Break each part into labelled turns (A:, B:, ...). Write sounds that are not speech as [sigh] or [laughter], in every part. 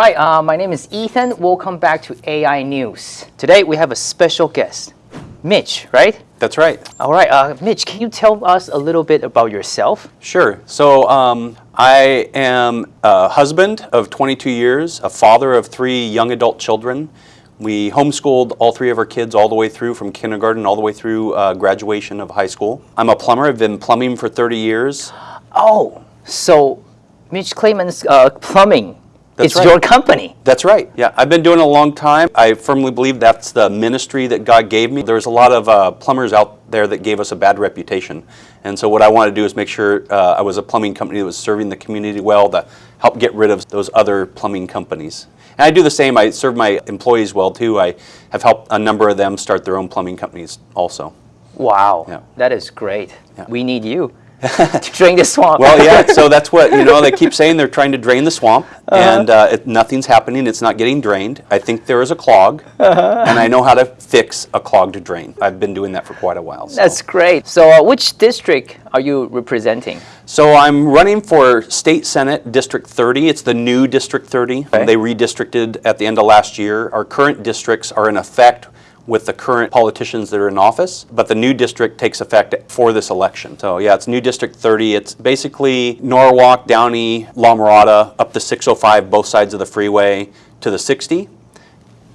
A: Right, uh, my name is Ethan. Welcome back to AI News. Today we have a special guest, Mitch, right?
B: That's right.
A: All right, uh, Mitch, can you tell us a little bit about yourself?
B: Sure. So um, I am a husband of 22 years, a father of three young adult children. We homeschooled all three of our kids all the way through from kindergarten all the way through uh, graduation of high school. I'm a plumber. I've been plumbing for 30 years.
A: Oh, so Mitch Clayman's uh, Plumbing.
B: That's
A: it's
B: right.
A: your company.
B: That's right. Yeah, I've been doing it a long time. I firmly believe that's the ministry that God gave me. There's a lot of uh, plumbers out there that gave us a bad reputation. And so what I wanted to do is make sure uh, I was a plumbing company that was serving the community well to help get rid of those other plumbing companies. And I do the same. I serve my employees well too. I have helped a number of them start their own plumbing companies also.
A: Wow,
B: Yeah.
A: that is great.
B: Yeah.
A: We need you [laughs] to drain the swamp.
B: Well, yeah, so that's what, you know, they keep saying they're trying to drain the swamp,
A: Uh-huh.
B: and uh, it, nothing's happening, it's not getting drained. I think there is a clog,
A: Uh-huh.
B: and I know how to fix a clogged drain. I've been doing that for quite a while. So,
A: That's great. So, uh, which district are you representing?
B: so I'm running for State Senate District 30. It's the new District 30.
A: Okay.
B: They redistricted at the end of last year. Our current districts are in effect with the current politicians that are in office, but the new district takes effect for this election. So yeah, it's new District 30. It's basically Norwalk, Downey, La Mirada, up the 605, both sides of the freeway, to the 60,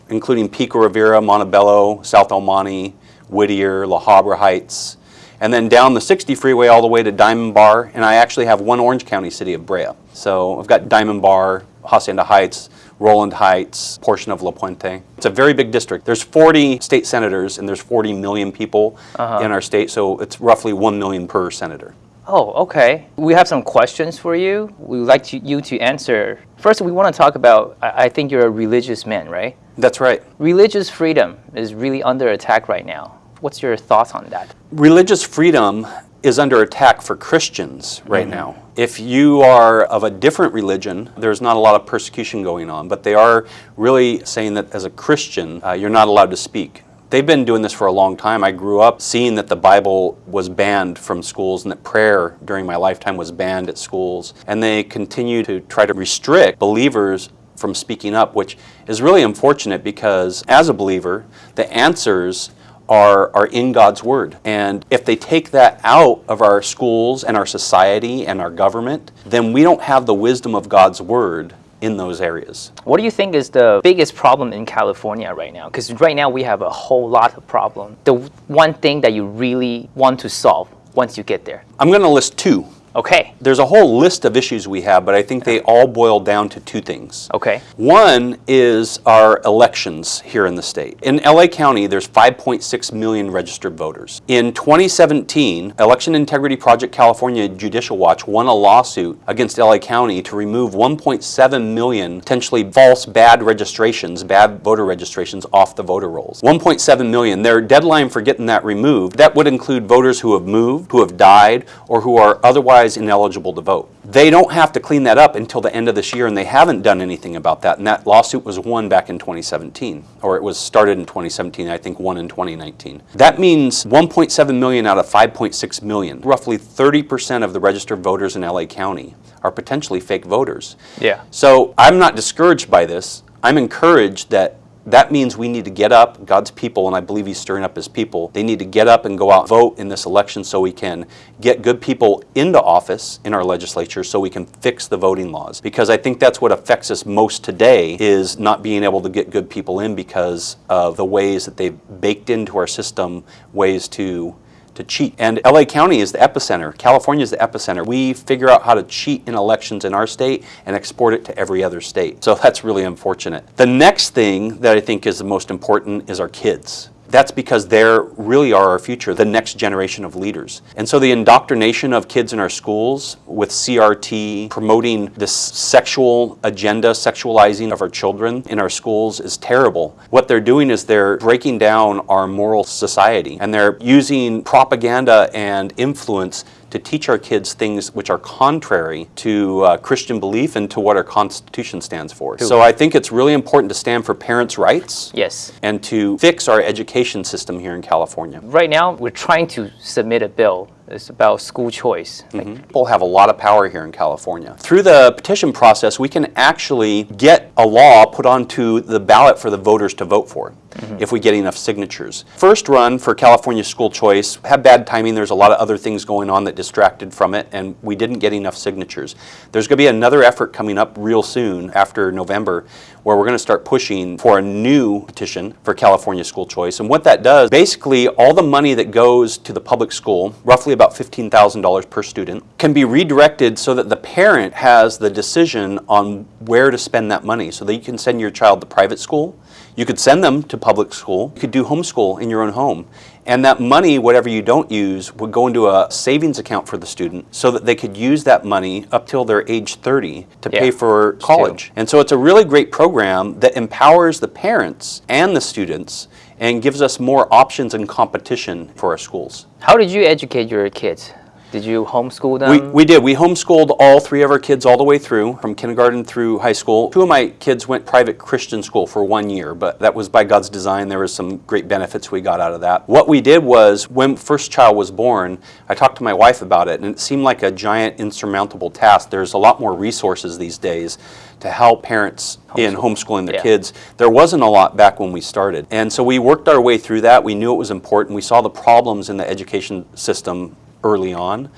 B: including Pico Rivera, Montebello, South El Monte, Whittier, La Habra Heights, and then down the 60 freeway all the way to Diamond Bar, and I actually have one Orange County city of Brea. So I've got Diamond Bar, Hacienda Heights, Rowland Heights, portion of La Puente. It's a very big district. There's 40 state senators and there's 40 million people uh-huh. in our state, so it's roughly 1 million per senator.
A: Oh, okay. We have some questions for you. We would like to, you to answer. First, we want to talk about. I, I think you're a religious man, right?
B: That's right.
A: Religious freedom is really under attack right now. What's your thoughts on that?
B: religious freedom is under attack for Christians right now. If you are of a different religion, there's not a lot of persecution going on, but they are really saying that as a Christian, uh, you're not allowed to speak. They've been doing this for a long time. I grew up seeing that the Bible was banned from schools and that prayer during my lifetime was banned at schools. And they continue to try to restrict believers from speaking up, which is really unfortunate because as a believer, the answers are, are in God's Word. And if they take that out of our schools and our society and our government, then we don't have the wisdom of God's Word in those areas.
A: What do you think is the biggest problem in California right now? Because right now we have a whole lot of problem. The one thing that you really want to solve once you get there.
B: I'm going to list two.
A: Okay.
B: There's a whole list of issues we have, but I think they all boil down to two things.
A: Okay.
B: One is our elections here in the state. In LA County, there's 5.6 million registered voters. In 2017, Election Integrity Project California Judicial Watch won a lawsuit against LA County to remove 1.7 million potentially false bad registrations, bad voter registrations off the voter rolls. 1.7 million. Their deadline for getting that removed, that would include voters who have moved, who have died, or who are otherwise ineligible to vote. They don't have to clean that up until the end of this year, and they haven't done anything about that. And that lawsuit was won back in 2017, or it was started in 2017, I think won in 2019. That means 1.7 million out of 5.6 million, roughly 30% of the registered voters in LA County are potentially fake voters.
A: Yeah.
B: So I'm not discouraged by this. I'm encouraged that that means we need to get up, God's people, and I believe He's stirring up His people. They need to get up and go out and vote in this election so we can get good people into office in our legislature so we can fix the voting laws. Because I think that's what affects us most today is not being able to get good people in because of the ways that they've baked into our system ways to to cheat. And LA County is the epicenter. California is the epicenter. We figure out how to cheat in elections in our state and export it to every other state. So that's really unfortunate. The next thing that I think is the most important is our kids. That's because they really are our future, the next generation of leaders. And so the indoctrination of kids in our schools with CRT, promoting this sexual agenda, sexualizing of our children in our schools is terrible. What they're doing is they're breaking down our moral society and they're using propaganda and influence to teach our kids things which are contrary to uh, Christian belief and to what our Constitution stands for. So I think it's really important to stand for parents' rights
A: Yes.
B: and to fix our education system here in California.
A: Right now, we're trying to submit a bill is about school choice. Like, mm-hmm.
B: People have a lot of power here in California. Through the petition process, we can actually get a law put onto the ballot for the voters to vote for mm-hmm. if we get enough signatures. First run for California school choice had bad timing. There's a lot of other things going on that distracted from it, and we didn't get enough signatures. There's going to be another effort coming up real soon after November where we're going to start pushing for a new petition for California school choice. And what that does, basically all the money that goes to the public school, roughly about $15,000 per student, can be redirected so that the parent has the decision on where to spend that money. So that you can send your child to private school, you could send them to public school, you could do homeschool in your own home. And that money, whatever you don't use, would go into a savings account for the student so that they could use that money up till they're age 30 to pay for college. And so it's a really great program that empowers the parents and the students and gives us more options and competition for our schools.
A: how did you educate your kids? Did you homeschool them?
B: We, we did. We homeschooled all three of our kids all the way through, from kindergarten through high school. Two of my kids went private Christian school for one year, but that was by God's design. There was some great benefits we got out of that. What we did was, when first child was born, I talked to my wife about it, and it seemed like a giant insurmountable task. There's a lot more resources these days to help parents in homeschooling their
A: Yeah.
B: kids. There wasn't a lot back when we started. And so we worked our way through that. We knew it was important. We saw the problems in the education system early on.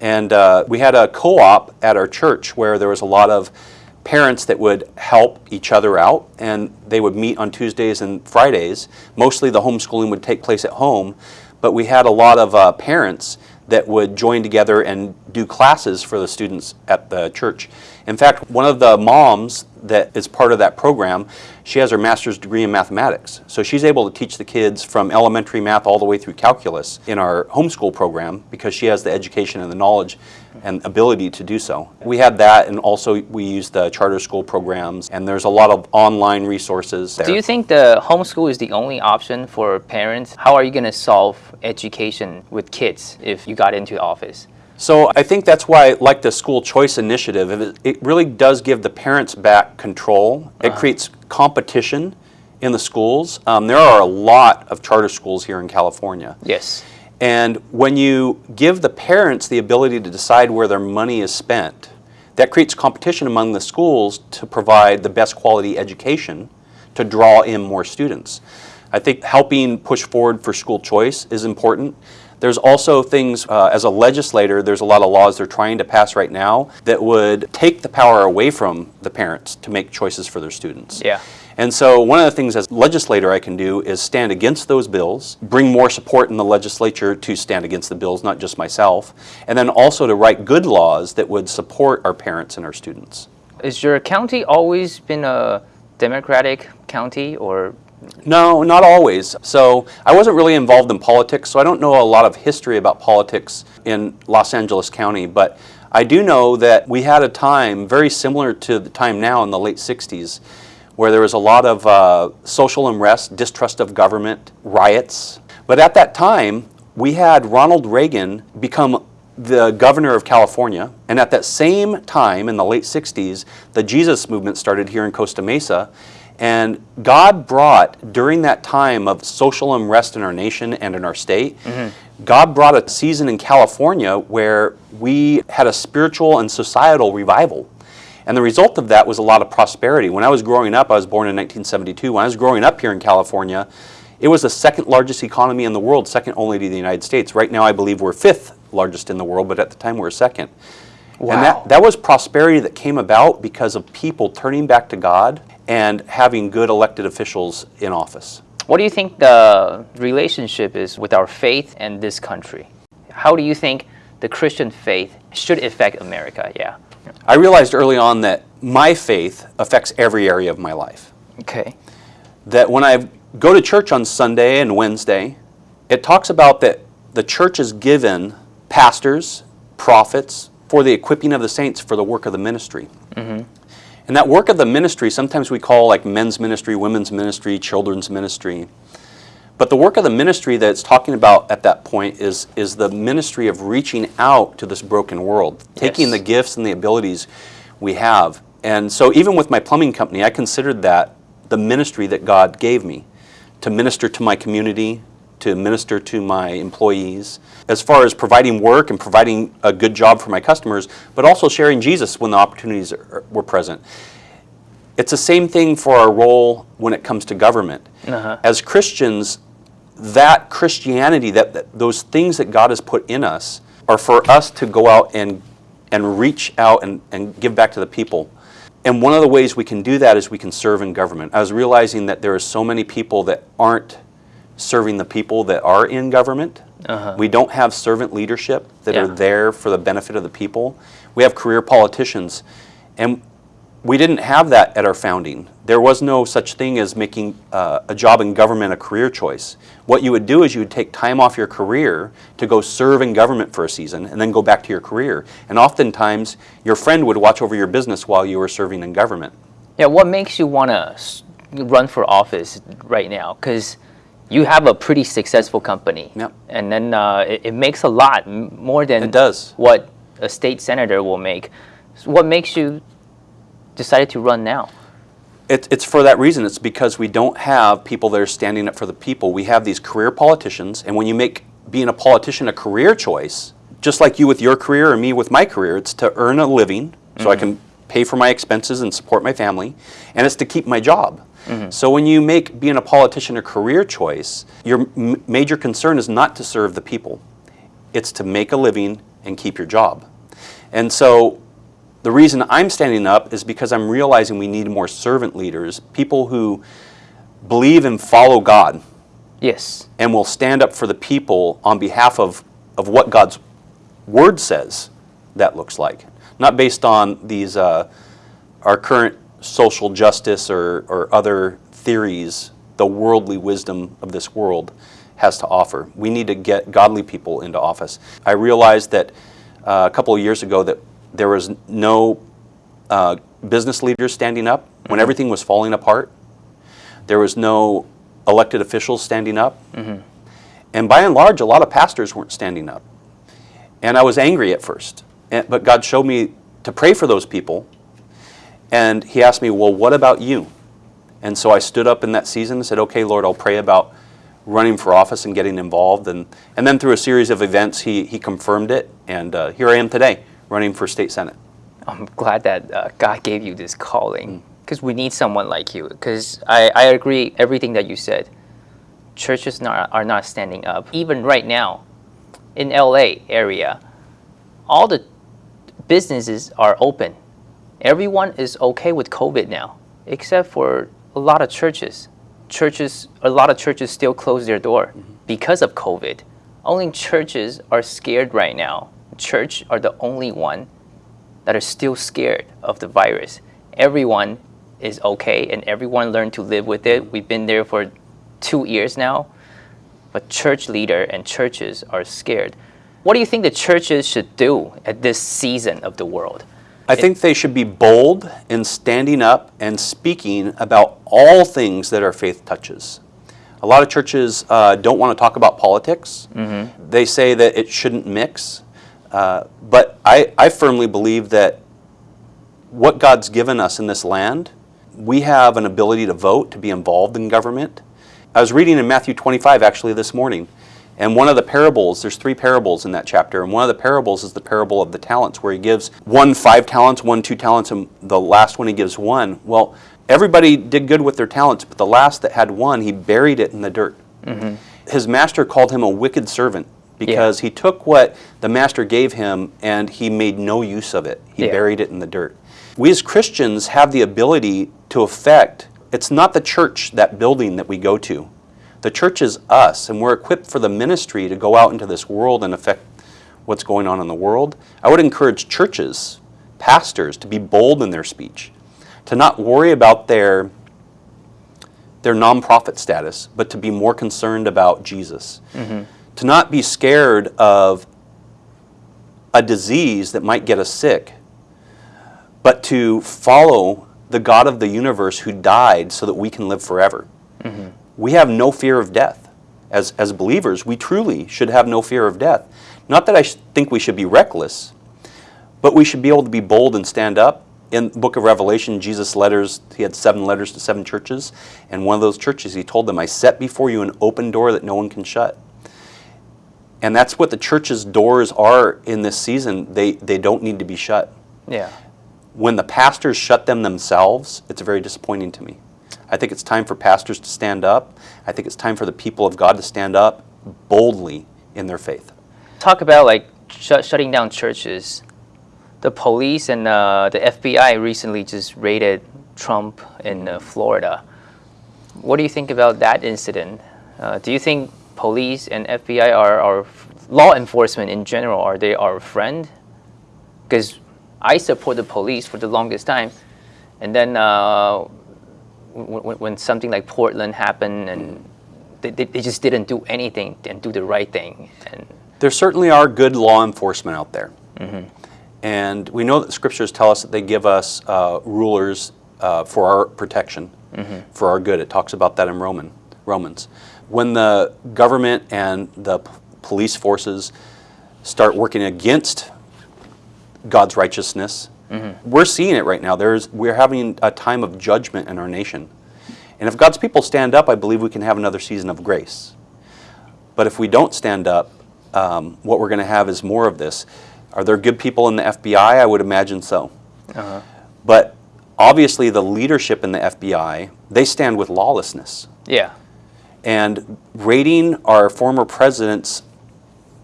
B: And uh, we had a co op at our church where there was a lot of parents that would help each other out and they would meet on Tuesdays and Fridays. Mostly the homeschooling would take place at home, but we had a lot of uh, parents that would join together and do classes for the students at the church. In fact, one of the moms that is part of that program, she has her master's degree in mathematics. So she's able to teach the kids from elementary math all the way through calculus in our homeschool program because she has the education and the knowledge and ability to do so. We had that and also we use the charter school programs and there's a lot of online resources there.
A: Do you think the homeschool is the only option for parents? How are you going to solve education with kids if you got into office?
B: So I think that's why, I like the school choice initiative, it, it really does give the parents back control. It creates competition in the schools. Um, there are a lot of charter schools here in California.
A: Yes.
B: And when you give the parents the ability to decide where their money is spent, that creates competition among the schools to provide the best quality education to draw in more students. I think helping push forward for school choice is important. There's also things, uh, as a legislator, there's a lot of laws they're trying to pass right now that would take the power away from the parents to make choices for their students.
A: Yeah.
B: And so one of the things as legislator I can do is stand against those bills, bring more support in the legislature to stand against the bills, not just myself, and then also to write good laws that would support our parents and our students.
A: Is your county always been a Democratic county or
B: No, not always. So I wasn't really involved in politics, so I don't know a lot of history about politics in Los Angeles County, but I do know that we had a time very similar to the time now in the late 60s where there was a lot of uh, social unrest, distrust of government, riots. But at that time, we had Ronald Reagan become the governor of California, and at that same time in the late 60s, the Jesus movement started here in Costa Mesa. And God brought, during that time of social unrest in our nation and in our state, God brought a season in California where we had a spiritual and societal revival. And the result of that was a lot of prosperity. When I was growing up, I was born in 1972. When I was growing up here in California, it was the second largest economy in the world, second only to the United States. Right now, I believe we're fifth largest in the world, but at the time we were second.
A: Wow.
B: And that, that was prosperity that came about because of people turning back to God and having good elected officials in office.
A: what do you think the relationship is with our faith and this country? How do you think the Christian faith should affect America? Yeah.
B: I realized early on that my faith affects every area of my life.
A: Okay.
B: that when I go to church on Sunday and Wednesday, it talks about that the church is given pastors, prophets, for the equipping of the saints for the work of the ministry. Mm-hmm. And that work of the ministry, sometimes we call like men's ministry, women's ministry, children's ministry. But the work of the ministry that it's talking about at that point is, is the ministry of reaching out to this broken world, taking
A: Yes.
B: the gifts and the abilities we have. And so, even with my plumbing company, I considered that the ministry that God gave me to minister to my community, to minister to my employees, as far as providing work and providing a good job for my customers, but also sharing Jesus when the opportunities are, were present. It's the same thing for our role when it comes to government.
A: Uh-huh.
B: As Christians, that Christianity, that, that those things that God has put in us, are for us to go out and and reach out and, and give back to the people. And one of the ways we can do that is we can serve in government. I was realizing that there are so many people that aren't serving the people that are in government.
A: Uh-huh.
B: We don't have servant leadership that are there for the benefit of the people. We have career politicians. And we didn't have that at our founding. There was no such thing as making uh, a job in government a career choice. What you would do is you would take time off your career to go serve in government for a season and then go back to your career. And oftentimes, your friend would watch over your business while you were serving in government.
A: Yeah, what makes you want to run for office right now? Because you have a pretty successful company.
B: Yep.
A: And then uh, it, it makes a lot, more than
B: It does.
A: what a state senator will make. So what makes you decided to run now?
B: It, it's for that reason. It's because we don't have people that are standing up for the people. We have these career politicians, and when you make being a politician a career choice, just like you with your career or me with my career, it's to earn a living so I mm-hmm. can pay for my expenses and support my family, and it's to keep my job. Mm-hmm. So when you make being a politician a career choice, your m- major concern is not to serve the people. It's to make a living and keep your job. And so the reason I'm standing up is because I'm realizing we need more servant leaders, people who believe and follow God
A: Yes.
B: and will stand up for the people on behalf of, of what God's word says that looks like. Not based on these uh, our current social justice or, or other theories, the worldly wisdom of this world has to offer. We need to get godly people into office. I realized that uh, a couple of years ago that there was no uh, business leaders standing up when everything was falling apart. There was no elected officials standing up. And by and large, a lot of pastors weren't standing up. And I was angry at first. And, but God showed me to pray for those people. And He asked me, Well, what about you? And so I stood up in that season and said, Okay, Lord, I'll pray about running for office and getting involved. And, and then through a series of events, He, he confirmed it. And uh, here I am today, running for state senate.
A: I'm glad that uh, God gave you this calling because we need someone like you. Because I, I agree everything that you said. Churches not, are not standing up. Even right now, in LA area, all the businesses are open. Everyone is okay with COVID now, except for a lot of churches. Churches, a lot of churches still close their door because of COVID. Only churches are scared right now. Church are the only one that are still scared of the virus. Everyone is okay and everyone learned to live with it. We've been there for two years now. But church leader and churches are scared. What do you think the churches should do at this season of the world?
B: I think they should be bold in standing up and speaking about all things that our faith touches. A lot of churches uh, don't want to talk about politics. They say that it shouldn't mix. Uh, but I, I firmly believe that what God's given us in this land, we have an ability to vote, to be involved in government. I was reading in Matthew 25 actually this morning, and one of the parables, there's three parables in that chapter, and one of the parables is the parable of the talents, where he gives one five talents, one two talents, and the last one he gives one. Well, everybody did good with their talents, but the last that had one, he buried it in the dirt. His master called him a wicked servant because he took what the master gave him and he made no use of it. He
A: Yeah.
B: buried it in the dirt. We as Christians have the ability to affect, it's not the church, that building that we go to. The church is us, and we're equipped for the ministry to go out into this world and affect what's going on in the world. I would encourage churches, pastors, to be bold in their speech, to not worry about their their nonprofit status, but to be more concerned about Jesus. Mm-hmm. To not be scared of a disease that might get us sick, but to follow the God of the universe who died so that we can live forever. Mm-hmm. We have no fear of death. As, as believers, we truly should have no fear of death. Not that I sh- think we should be reckless, but we should be able to be bold and stand up. In the book of Revelation, Jesus' letters, he had seven letters to seven churches. And one of those churches, he told them, I set before you an open door that no one can shut. And that's what the church's doors are in this season. They, they don't need to be shut.
A: Yeah.
B: When the pastors shut them themselves, it's very disappointing to me. I think it's time for pastors to stand up. I think it's time for the people of God to stand up boldly in their faith.
A: Talk about like shut shutting down churches. The police and uh, the FBI recently just raided Trump in uh, Florida. What do you think about that incident? Uh, do you think police and FBI are, are law enforcement in general are they our friend? Because I support the police for the longest time, and then uh, when, when something like Portland happened and they, they, just didn't do anything and do the right thing and
B: There certainly are good law enforcement out there. And we know that the scriptures tell us that they give us uh, rulers uh, for our protection, for our good. It talks about that in Roman, Romans. When the government and the police forces start working against God's righteousness, we're seeing it right now. There's, we're having a time of judgment in our nation. And if God's people stand up, I believe we can have another season of grace. But if we don't stand up, um, what we're going to have is more of this. Are there good people in the FBI? I would imagine so. But obviously, the leadership in the FBI, they stand with lawlessness.
A: yeah.
B: And raiding our former president's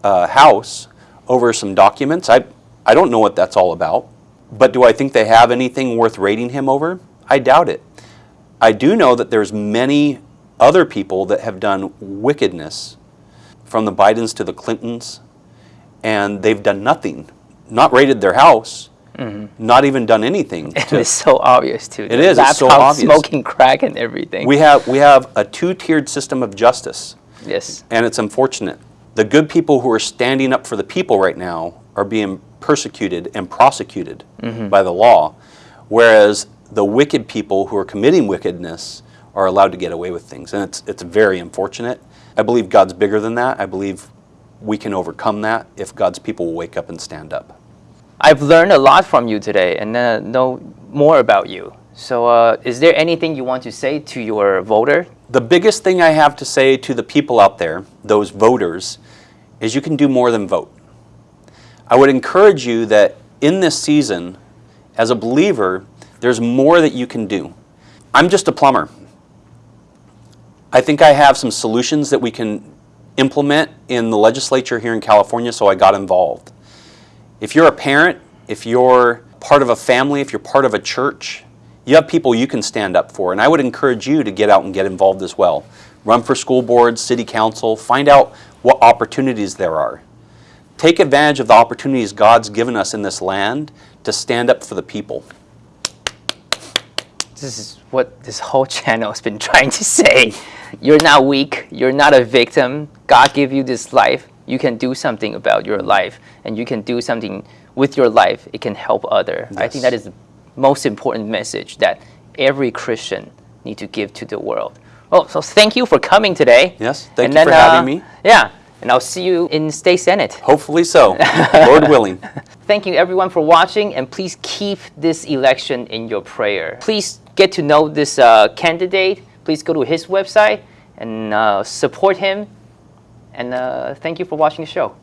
B: uh, house over some documents, I, I don't know what that's all about. But do I think they have anything worth raiding him over? I doubt it. I do know that there's many other people that have done wickedness from the Bidens to the Clintons, and they've done nothing. Not raided their house, Mm-hmm. not even done anything. [laughs] To-
A: it's so obvious too.
B: It is, it's so obvious.
A: Smoking crack and everything.
B: we have we have a two-tiered system of justice.
A: yes.
B: and it's unfortunate. The good people who are standing up for the people right now are being persecuted and prosecuted mm-hmm. by the law, whereas the wicked people who are committing wickedness are allowed to get away with things. And it's, it's very unfortunate. I believe God's bigger than that. I believe we can overcome that if God's people will wake up and stand up.
A: I've learned a lot from you today and uh, know more about you. So, uh, is there anything you want to say to your voter?
B: The biggest thing I have to say to the people out there, those voters, is you can do more than vote. I would encourage you that in this season, as a believer, there's more that you can do. I'm just a plumber. I think I have some solutions that we can implement in the legislature here in California, so I got involved. If you're a parent, if you're part of a family, if you're part of a church, you have people you can stand up for. And I would encourage you to get out and get involved as well. Run for school boards, city council, find out what opportunities there are. Take advantage of the opportunities God's given us in this land to stand up for the people.
A: This is what this whole [laughs] channel has been trying to say. You're not weak. You're not a victim. God gave you this life. You can do something about your life, and you can do something with your life. It can help other. I think that is the most important message that every Christian need to give to the world. Oh, so thank you for coming today.
B: Yes, thank
A: And
B: you for having
A: uh,
B: me.
A: Yeah, and I'll see you in State Senate.
B: Hopefully so, [laughs] Lord willing.
A: Thank you everyone for watching and please keep this election in your prayer. Please get to know this uh, candidate. Please go to his website and uh, support him. And uh, thank you for watching the show.